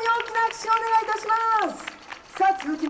大きな